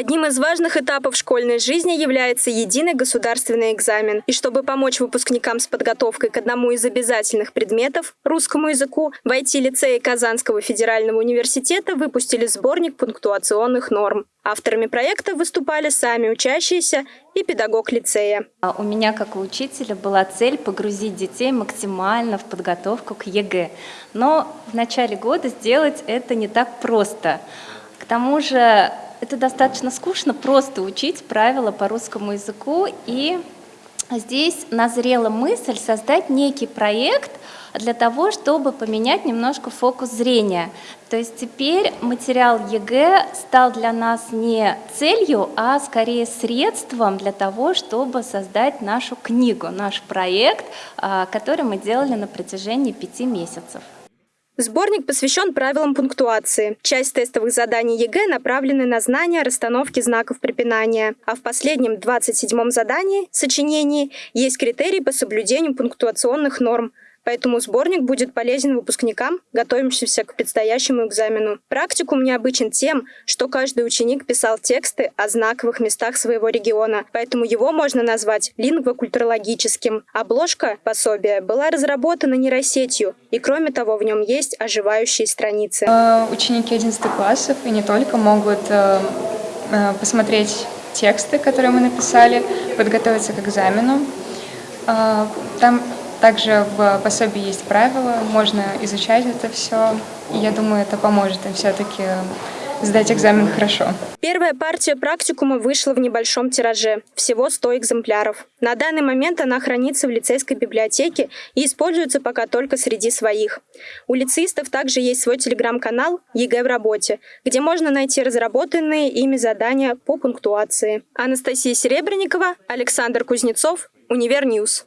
Одним из важных этапов школьной жизни является единый государственный экзамен. И чтобы помочь выпускникам с подготовкой к одному из обязательных предметов – русскому языку, в IT-лицее Казанского федерального университета выпустили сборник пунктуационных норм. Авторами проекта выступали сами учащиеся и педагог лицея. А у меня, как у учителя, была цель погрузить детей максимально в подготовку к ЕГЭ. Но в начале года сделать это не так просто. К тому же это достаточно скучно, просто учить правила по русскому языку. И здесь назрела мысль создать некий проект для того, чтобы поменять немножко фокус зрения. То есть теперь материал ЕГЭ стал для нас не целью, а скорее средством для того, чтобы создать нашу книгу, наш проект, а, который мы делали на протяжении пяти месяцев. Сборник посвящен правилам пунктуации. Часть тестовых заданий ЕГЭ направлены на знание расстановки знаков препинания, а в последнем 27-м задании, сочинении, есть критерии по соблюдению пунктуационных норм – Поэтому сборник будет полезен выпускникам, готовящимся к предстоящему экзамену. Практикум необычен тем, что каждый ученик писал тексты о знаковых местах своего региона, поэтому его можно назвать лингвокультурологическим. Обложка пособия была разработана нейросетью, и кроме того в нем есть оживающие страницы. Э, ученики 11 классов и не только могут э, э, посмотреть тексты, которые мы написали, подготовиться к экзамену. Там также в пособии есть правила, можно изучать это все. И я думаю, это поможет им все-таки сдать экзамен хорошо. Первая партия практикума вышла в небольшом тираже, всего 100 экземпляров. На данный момент она хранится в лицейской библиотеке и используется пока только среди своих. У лицеистов также есть свой телеграм-канал «ЕГЭ в работе», где можно найти разработанные ими задания по пунктуации. Анастасия Серебренникова, Александр Кузнецов, Univer News.